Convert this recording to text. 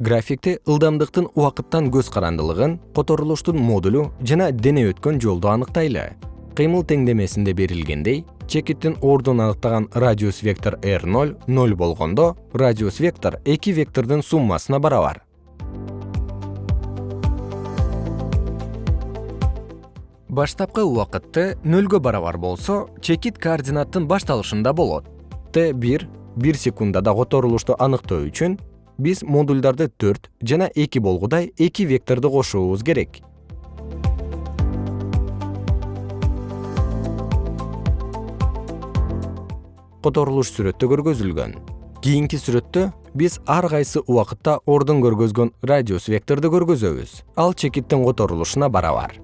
графикте ылдамдыктын убакыттан көз карандылыгын которулуштун модулу жана дене өткөн жолду аныктайлы. Кыймыл теңдемесинде берилгендей чекиттин ордун аныктаган радиус вектор r ноль ноль болгондо радиус вектор эки вектордун суммасына барабар. Баштапкы убакытты нөлгө барабар болсо чекит координаттын башталышында болот. Т бир бир секундада которулушту аныктоо үчүн биз модульдарды төрт жана эки болгудай эки векторду кошуубуз керек. Которулуш сүрөттө көргөзүлгөн. Кийинки сүрөттө биз ар кайсы убакытта ордун көргөзгөн радиус векторду көргөзөбүз. Ал чекиттин которулушуна барабар